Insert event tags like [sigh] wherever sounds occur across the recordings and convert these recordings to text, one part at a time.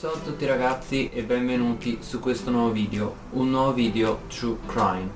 Ciao a tutti ragazzi e benvenuti su questo nuovo video, un nuovo video True Crime.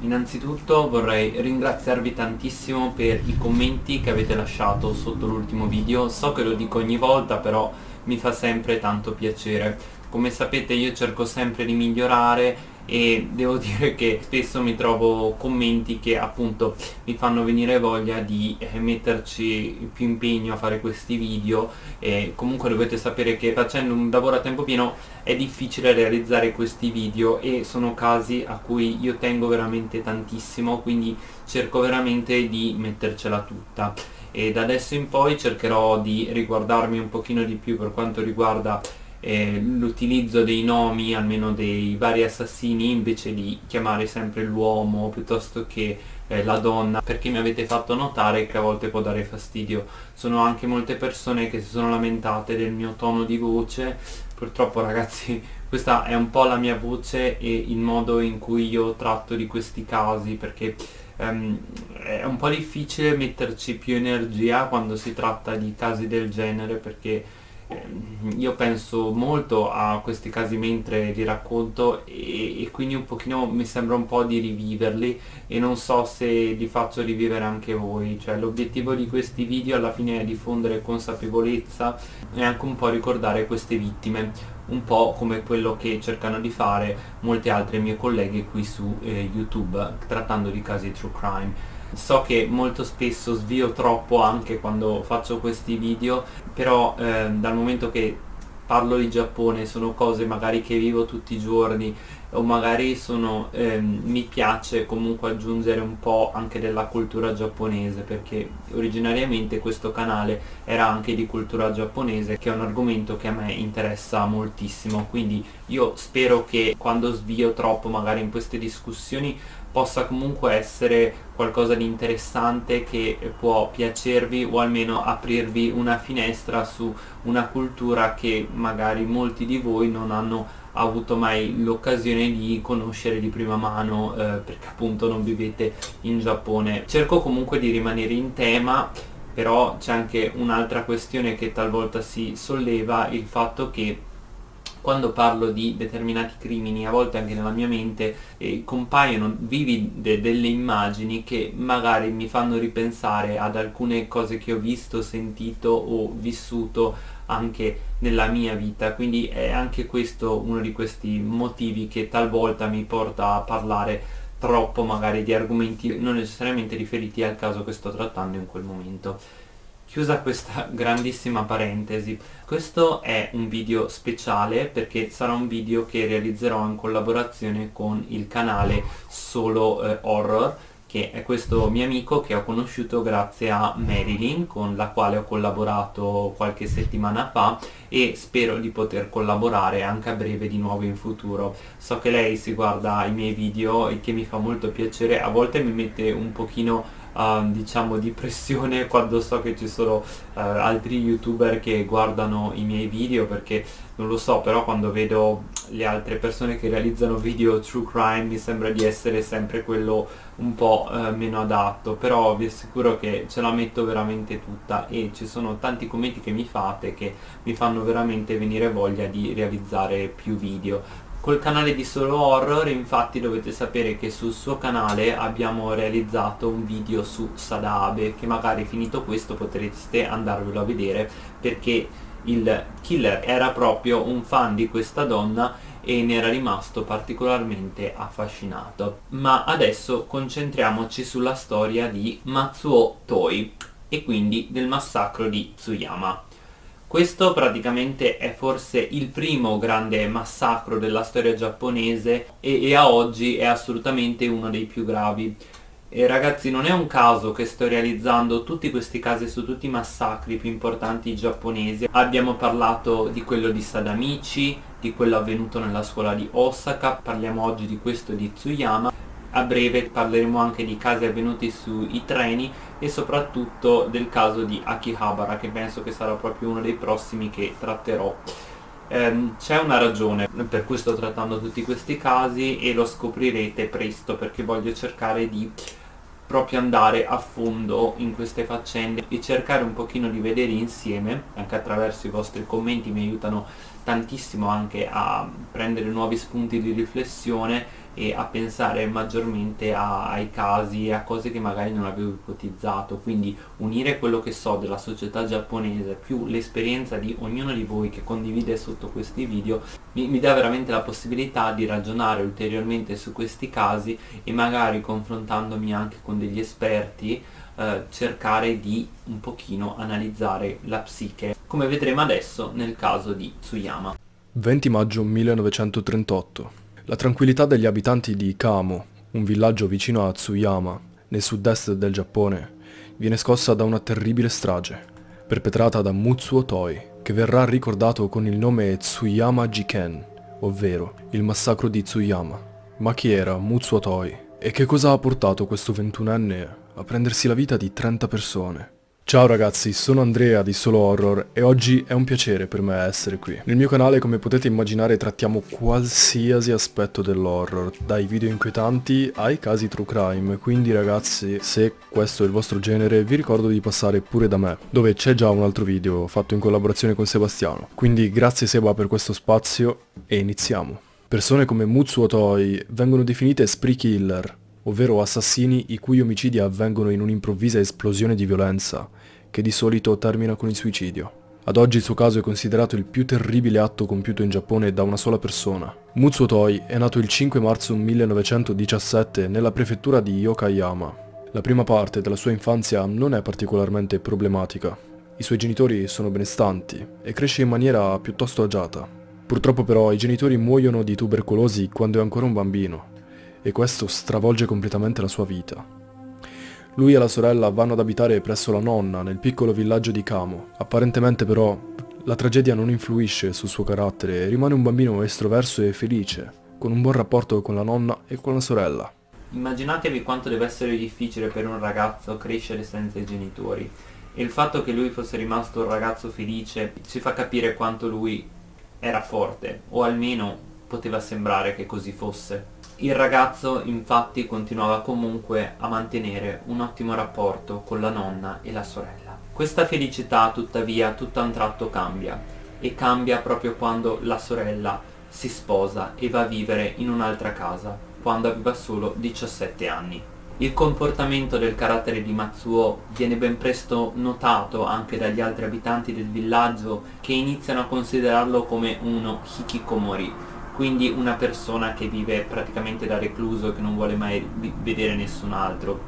Innanzitutto vorrei ringraziarvi tantissimo per i commenti che avete lasciato sotto l'ultimo video, so che lo dico ogni volta però mi fa sempre tanto piacere. Come sapete io cerco sempre di migliorare e devo [laughs] dire che spesso mi trovo commenti che appunto mi fanno venire voglia di eh, metterci più impegno a fare questi video. E comunque dovete sapere che facendo un lavoro a tempo pieno è difficile realizzare questi video e sono casi a cui io tengo veramente tantissimo quindi cerco veramente di mettercela tutta. E da adesso in poi cercherò di riguardarmi un pochino di più per quanto riguarda eh, l'utilizzo dei nomi, almeno dei vari assassini, invece di chiamare sempre l'uomo piuttosto che eh, la donna, perché mi avete fatto notare che a volte può dare fastidio. Sono anche molte persone che si sono lamentate del mio tono di voce, purtroppo ragazzi [laughs] questa è un po' la mia voce e il modo in cui io tratto di questi casi, perché Um, è un po' difficile metterci più energia quando si tratta di casi del genere perché io penso molto a questi casi mentre li racconto e, e, quindi un pochino mi sembra un po' di riviverli e non so se li faccio rivivere anche voi. Cioè l'obiettivo di questi video alla fine è diffondere consapevolezza e anche un po' ricordare queste vittime un po' come quello che cercano di fare molte altre mie colleghe qui su eh, youtube trattando di casi true crime so che molto spesso svio troppo anche quando faccio questi video però eh, dal momento che parlo di Giappone sono cose magari che vivo tutti i giorni o magari sono, ehm, mi piace comunque aggiungere un po' anche della cultura giapponese perché originariamente questo canale era anche di cultura giapponese che è un argomento che a me interessa moltissimo. Quindi io spero che quando svio troppo magari in queste discussioni possa comunque essere qualcosa di interessante che può piacervi o almeno aprirvi una finestra su una cultura che magari molti di voi non hanno avuto mai l'occasione di conoscere di prima mano eh, perché appunto non vivete in Giappone. Cerco comunque di rimanere in tema però c'è anche un'altra questione che talvolta si solleva, il fatto che quando parlo di determinati crimini, a volte anche nella mia mente, eh, compaiono vivide delle immagini che magari mi fanno ripensare ad alcune cose che ho visto, sentito o vissuto anche nella mia vita. Quindi è anche questo uno di questi motivi che talvolta mi porta a parlare troppo magari di argomenti non necessariamente riferiti al caso che sto trattando in quel momento Chiusa questa [laughs] grandissima parentesi, questo è un video speciale perché sarà un video che realizzerò in collaborazione con il canale Solo eh, Horror che è questo mio amico che ho conosciuto grazie a Marilyn con la quale ho collaborato qualche settimana fa e spero di poter collaborare anche a breve di nuovo in futuro. So che lei si guarda i miei video e che mi fa molto piacere a volte mi mette un pochino uh, diciamo di pressione [laughs] quando so che ci sono uh, altri youtuber che guardano i miei video perché non lo so però quando vedo le altre persone che realizzano video true crime mi sembra di essere sempre quello un po' uh, meno adatto però vi assicuro che ce la metto veramente tutta e ci sono tanti commenti che mi fate che mi fanno veramente venire voglia di realizzare più video Col canale di Solo Horror infatti dovete sapere che sul suo canale abbiamo realizzato un video su Sadabe che magari finito questo potreste andarvelo a vedere perché il killer era proprio un fan di questa donna e ne era rimasto particolarmente affascinato. Ma adesso concentriamoci sulla storia di Matsuo Toi e quindi del massacro di Tsuyama. Questo praticamente è forse il primo grande massacro della storia giapponese e, e a oggi è assolutamente uno dei più gravi. E ragazzi non è un caso che sto realizzando tutti questi casi su tutti i massacri più importanti giapponesi. Abbiamo parlato di quello di Sadamichi, di quello avvenuto nella scuola di Osaka, parliamo oggi di questo di Tsuyama a breve parleremo anche di casi avvenuti sui treni e soprattutto del caso di Akihabara che penso che sarà proprio uno dei prossimi che tratterò. Ehm, C'è una ragione per cui sto trattando tutti questi casi e lo scoprirete presto perché voglio cercare di proprio andare a fondo in queste faccende e cercare un pochino di vedere insieme, anche attraverso i vostri commenti mi aiutano tantissimo anche a prendere nuovi spunti di riflessione e a pensare maggiormente a, ai casi e a cose che magari non avevo ipotizzato. Quindi unire quello che so della società giapponese più l'esperienza di ognuno di voi che condivide sotto questi video mi, mi dà veramente la possibilità di ragionare ulteriormente su questi casi e magari confrontandomi anche con degli esperti eh, cercare di un pochino analizzare la psiche come vedremo adesso nel caso di Tsuyama. 20 maggio 1938 la tranquillità degli abitanti di Kamo, un villaggio vicino a Tsuyama, nel sud-est del Giappone, viene scossa da una terribile strage, perpetrata da Mutsuo Toi, che verrà ricordato con il nome Tsuyama Jiken, ovvero il massacro di Tsuyama. Ma chi era Mutsuo Toi? E che cosa ha portato questo ventunenne a prendersi la vita di 30 persone? Ciao ragazzi, sono Andrea di Solo Horror e oggi è un piacere per me essere qui. Nel mio canale come potete immaginare trattiamo qualsiasi aspetto dell'horror, dai video inquietanti ai casi true crime, quindi ragazzi se questo è il vostro genere vi ricordo di passare pure da me, dove c'è già un altro video fatto in collaborazione con Sebastiano. Quindi grazie Seba per questo spazio e iniziamo. Persone come Mutsuo Toi vengono definite spree killer, ovvero assassini i cui omicidi avvengono in un'improvvisa esplosione di violenza, che di solito termina con il suicidio. Ad oggi il suo caso è considerato il più terribile atto compiuto in Giappone da una sola persona. Mutsuo Toi è nato il 5 marzo 1917 nella prefettura di Yokoyama. La prima parte della sua infanzia non è particolarmente problematica. I suoi genitori sono benestanti e cresce in maniera piuttosto agiata. Purtroppo però i genitori muoiono di tubercolosi quando è ancora un bambino e questo stravolge completamente la sua vita. Lui e la sorella vanno ad abitare presso la nonna nel piccolo villaggio di Kamo. Apparentemente però la tragedia non influisce sul suo carattere e rimane un bambino estroverso e felice, con un buon rapporto con la nonna e con la sorella. Immaginatevi quanto deve essere difficile per un ragazzo crescere senza i genitori e il fatto che lui fosse rimasto un ragazzo felice ci fa capire quanto lui era forte o almeno poteva sembrare che così fosse. Il ragazzo infatti continuava comunque a mantenere un ottimo rapporto con la nonna e la sorella. Questa felicità tuttavia tutto a un tratto cambia e cambia proprio quando la sorella si sposa e va a vivere in un'altra casa quando aveva solo 17 anni. Il comportamento del carattere di Matsuo viene ben presto notato anche dagli altri abitanti del villaggio che iniziano a considerarlo come uno hikikomori, quindi una persona che vive praticamente da recluso e che non vuole mai vedere nessun altro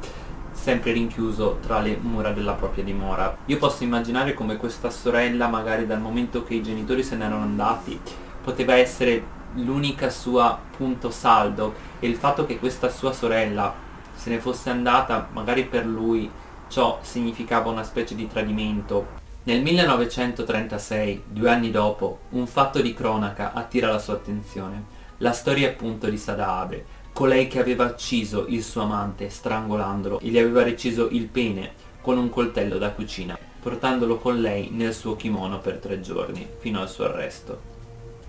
sempre rinchiuso tra le mura della propria dimora. Io posso immaginare come questa sorella, magari dal momento che i genitori se ne erano andati, poteva essere l'unica sua punto saldo e il fatto che questa sua sorella se ne fosse andata, magari per lui ciò significava una specie di tradimento nel 1936, due anni dopo, un fatto di cronaca attira la sua attenzione. La storia appunto di Sada Abe, colei che aveva ucciso il suo amante strangolandolo e gli aveva reciso il pene con un coltello da cucina, portandolo con lei nel suo kimono per tre giorni, fino al suo arresto.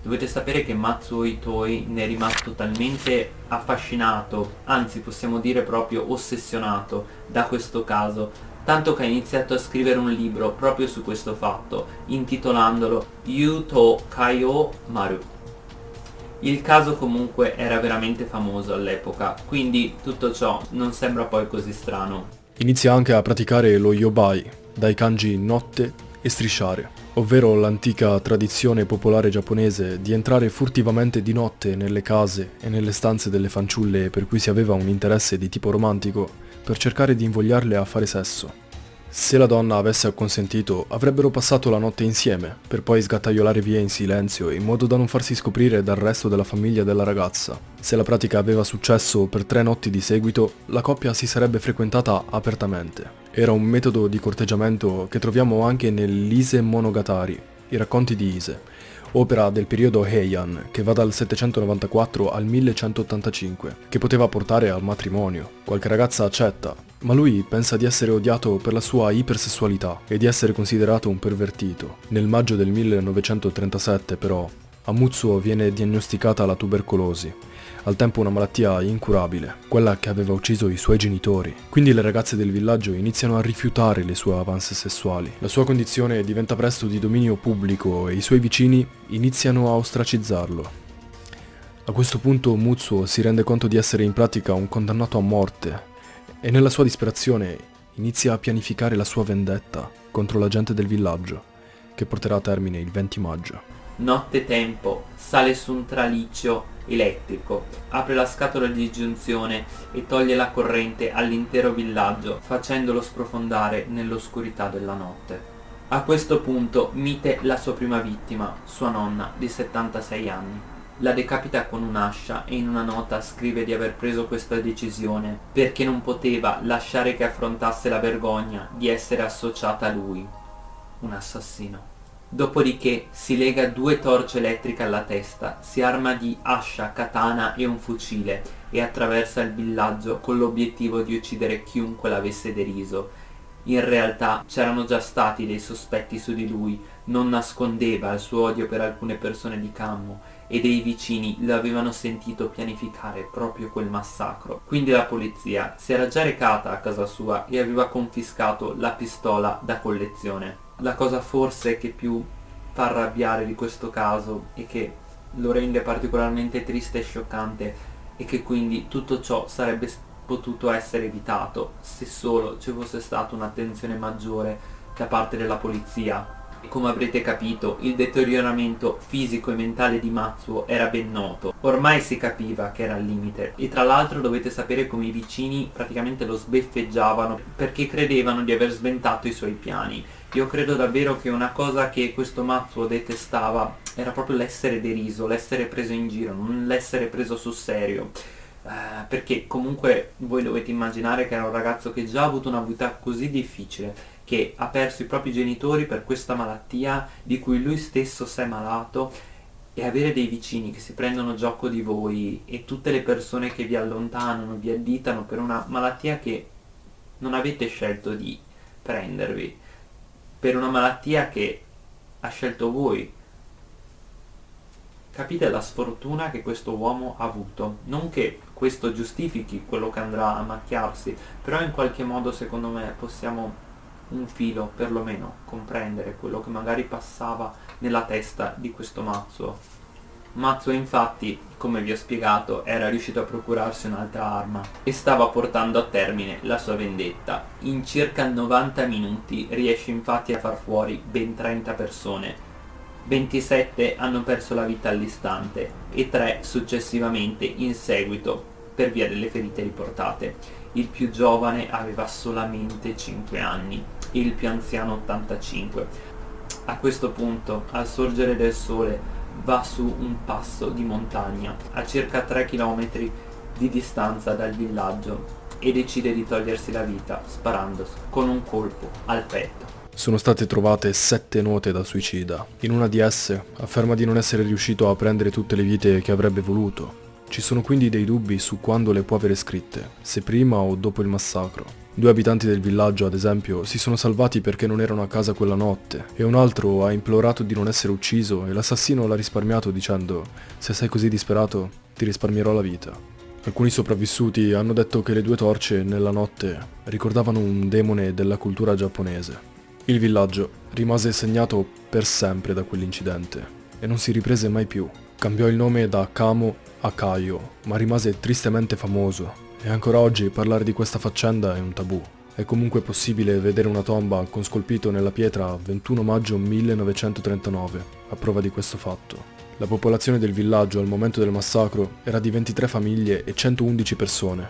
Dovete sapere che Matsuo Itoi ne è rimasto talmente affascinato, anzi possiamo dire proprio ossessionato da questo caso, tanto che ha iniziato a scrivere un libro proprio su questo fatto, intitolandolo Yuto Kaio Maru. Il caso comunque era veramente famoso all'epoca, quindi tutto ciò non sembra poi così strano. Inizia anche a praticare lo yobai, dai kanji notte e strisciare, ovvero l'antica tradizione popolare giapponese di entrare furtivamente di notte nelle case e nelle stanze delle fanciulle per cui si aveva un interesse di tipo romantico per cercare di invogliarle a fare sesso. Se la donna avesse acconsentito, avrebbero passato la notte insieme, per poi sgattaiolare via in silenzio in modo da non farsi scoprire dal resto della famiglia della ragazza. Se la pratica aveva successo per tre notti di seguito, la coppia si sarebbe frequentata apertamente. Era un metodo di corteggiamento che troviamo anche nell'Ise Monogatari, i racconti di Ise, opera del periodo Heian che va dal 794 al 1185, che poteva portare al matrimonio. Qualche ragazza accetta, ma lui pensa di essere odiato per la sua ipersessualità e di essere considerato un pervertito. Nel maggio del 1937 però, a Mutsuo viene diagnosticata la tubercolosi, al tempo una malattia incurabile, quella che aveva ucciso i suoi genitori. Quindi le ragazze del villaggio iniziano a rifiutare le sue avance sessuali. La sua condizione diventa presto di dominio pubblico e i suoi vicini iniziano a ostracizzarlo. A questo punto Mutsuo si rende conto di essere in pratica un condannato a morte e nella sua disperazione inizia a pianificare la sua vendetta contro la gente del villaggio, che porterà a termine il 20 maggio. Notte tempo, sale su un traliccio elettrico, apre la scatola di giunzione e toglie la corrente all'intero villaggio, facendolo sprofondare nell'oscurità della notte. A questo punto mite la sua prima vittima, sua nonna di 76 anni. La decapita con un'ascia e in una nota scrive di aver preso questa decisione perché non poteva lasciare che affrontasse la vergogna di essere associata a lui, un assassino. Dopodiché si lega due torce elettriche alla testa, si arma di ascia, katana e un fucile e attraversa il villaggio con l'obiettivo di uccidere chiunque l'avesse deriso. In realtà c'erano già stati dei sospetti su di lui, non nascondeva il suo odio per alcune persone di Cammo e dei vicini lo avevano sentito pianificare proprio quel massacro. Quindi la polizia si era già recata a casa sua e aveva confiscato la pistola da collezione. La cosa forse che più fa arrabbiare di questo caso e che lo rende particolarmente triste e scioccante e che quindi tutto ciò sarebbe potuto essere evitato se solo ci fosse stata un'attenzione maggiore da parte della polizia. Come avrete capito, il deterioramento fisico e mentale di Matsuo era ben noto. Ormai si capiva che era al limite e tra l'altro dovete sapere come i vicini praticamente lo sbeffeggiavano perché credevano di aver sventato i suoi piani. Io credo davvero che una cosa che questo Matsuo detestava era proprio l'essere deriso, l'essere preso in giro, non l'essere preso sul serio. Uh, perché comunque voi dovete immaginare che era un ragazzo che già ha avuto una vita così difficile, che ha perso i propri genitori per questa malattia di cui lui stesso si è malato e avere dei vicini che si prendono gioco di voi e tutte le persone che vi allontanano, vi additano per una malattia che non avete scelto di prendervi, per una malattia che ha scelto voi, Capite la sfortuna che questo uomo ha avuto. Non che questo giustifichi quello che andrà a macchiarsi, però in qualche modo secondo me possiamo un filo perlomeno comprendere quello che magari passava nella testa di questo Mazzo. Mazzo infatti, come vi ho spiegato, era riuscito a procurarsi un'altra arma e stava portando a termine la sua vendetta. In circa 90 minuti riesce infatti a far fuori ben 30 persone 27 hanno perso la vita all'istante e 3 successivamente in seguito per via delle ferite riportate. Il più giovane aveva solamente 5 anni e il più anziano 85. A questo punto, al sorgere del sole, va su un passo di montagna a circa 3 km di distanza dal villaggio e decide di togliersi la vita sparando con un colpo al petto. Sono state trovate sette note da suicida. In una di esse afferma di non essere riuscito a prendere tutte le vite che avrebbe voluto. Ci sono quindi dei dubbi su quando le può avere scritte, se prima o dopo il massacro. Due abitanti del villaggio, ad esempio, si sono salvati perché non erano a casa quella notte e un altro ha implorato di non essere ucciso e l'assassino l'ha risparmiato dicendo se sei così disperato ti risparmierò la vita. Alcuni sopravvissuti hanno detto che le due torce nella notte ricordavano un demone della cultura giapponese. Il villaggio rimase segnato per sempre da quell'incidente e non si riprese mai più. Cambiò il nome da Kamo a Kaio, ma rimase tristemente famoso e ancora oggi parlare di questa faccenda è un tabù. È comunque possibile vedere una tomba con scolpito nella pietra 21 maggio 1939, a prova di questo fatto. La popolazione del villaggio al momento del massacro era di 23 famiglie e 111 persone,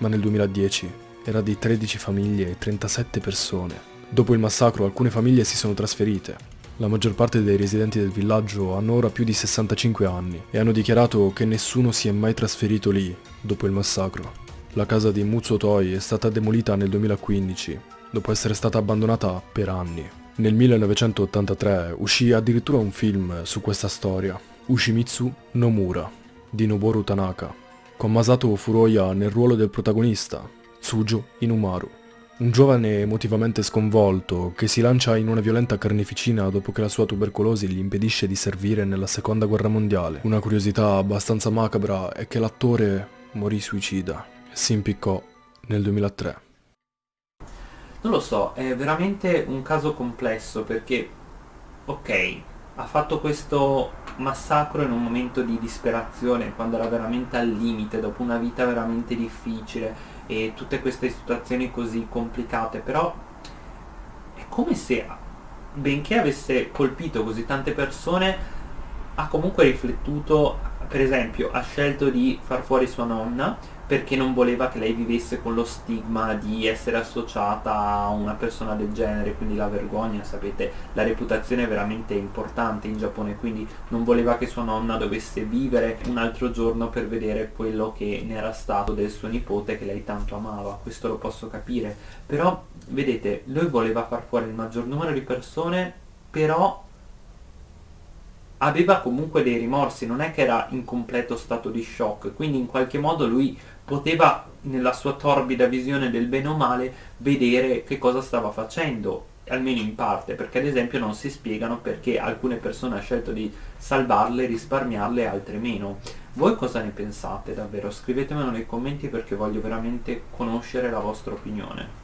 ma nel 2010 era di 13 famiglie e 37 persone. Dopo il massacro alcune famiglie si sono trasferite. La maggior parte dei residenti del villaggio hanno ora più di 65 anni e hanno dichiarato che nessuno si è mai trasferito lì dopo il massacro. La casa di Muzzo Toi è stata demolita nel 2015, dopo essere stata abbandonata per anni. Nel 1983 uscì addirittura un film su questa storia, Ushimitsu Nomura, di Noboru Tanaka, con Masato Furuya nel ruolo del protagonista, Tsujo Inumaru. Un giovane emotivamente sconvolto che si lancia in una violenta carneficina dopo che la sua tubercolosi gli impedisce di servire nella seconda guerra mondiale. Una curiosità abbastanza macabra è che l'attore morì suicida si impiccò nel 2003. Non lo so, è veramente un caso complesso perché, ok, ha fatto questo massacro in un momento di disperazione, quando era veramente al limite, dopo una vita veramente difficile e tutte queste situazioni così complicate, però è come se, benché avesse colpito così tante persone, ha comunque riflettuto, per esempio, ha scelto di far fuori sua nonna, perché non voleva che lei vivesse con lo stigma di essere associata a una persona del genere, quindi la vergogna, sapete, la reputazione è veramente importante in Giappone, quindi non voleva che sua nonna dovesse vivere un altro giorno per vedere quello che ne era stato del suo nipote che lei tanto amava, questo lo posso capire, però vedete, lui voleva far fuori il maggior numero di persone, però aveva comunque dei rimorsi, non è che era in completo stato di shock, quindi in qualche modo lui poteva nella sua torbida visione del bene o male vedere che cosa stava facendo, almeno in parte, perché ad esempio non si spiegano perché alcune persone hanno scelto di salvarle, risparmiarle e altre meno. Voi cosa ne pensate davvero? Scrivetemelo nei commenti perché voglio veramente conoscere la vostra opinione.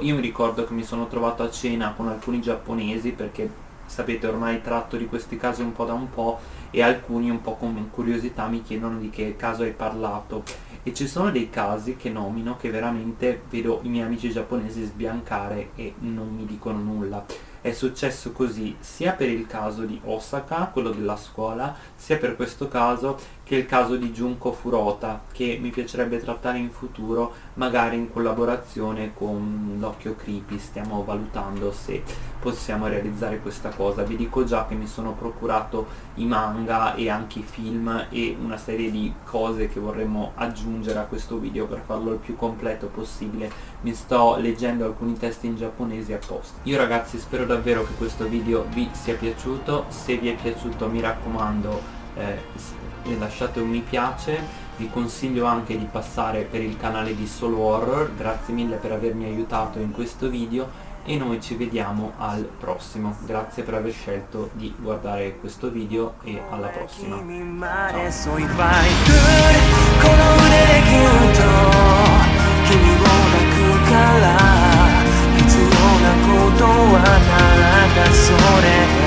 Io mi ricordo che mi sono trovato a cena con alcuni giapponesi perché sapete ormai tratto di questi casi un po' da un po' e alcuni un po' con curiosità mi chiedono di che caso hai parlato. E ci sono dei casi che nomino che veramente vedo i miei amici giapponesi sbiancare e non mi dicono nulla è successo così sia per il caso di Osaka, quello della scuola, sia per questo caso che il caso di Junko Furota, che mi piacerebbe trattare in futuro, magari in collaborazione con l'Occhio Creepy, stiamo valutando se possiamo realizzare questa cosa. Vi dico già che mi sono procurato i manga e anche i film e una serie di cose che vorremmo aggiungere a questo video per farlo il più completo possibile. Mi sto leggendo alcuni testi in giapponese apposta. Io ragazzi spero davvero che questo video vi sia piaciuto, se vi è piaciuto mi raccomando eh, lasciate un mi piace. Vi consiglio anche di passare per il canale di Solo Horror. Grazie mille per avermi aiutato in questo video e noi ci vediamo al prossimo. Grazie per aver scelto di guardare questo video e alla prossima. Ciao ら必要なことはただそれ。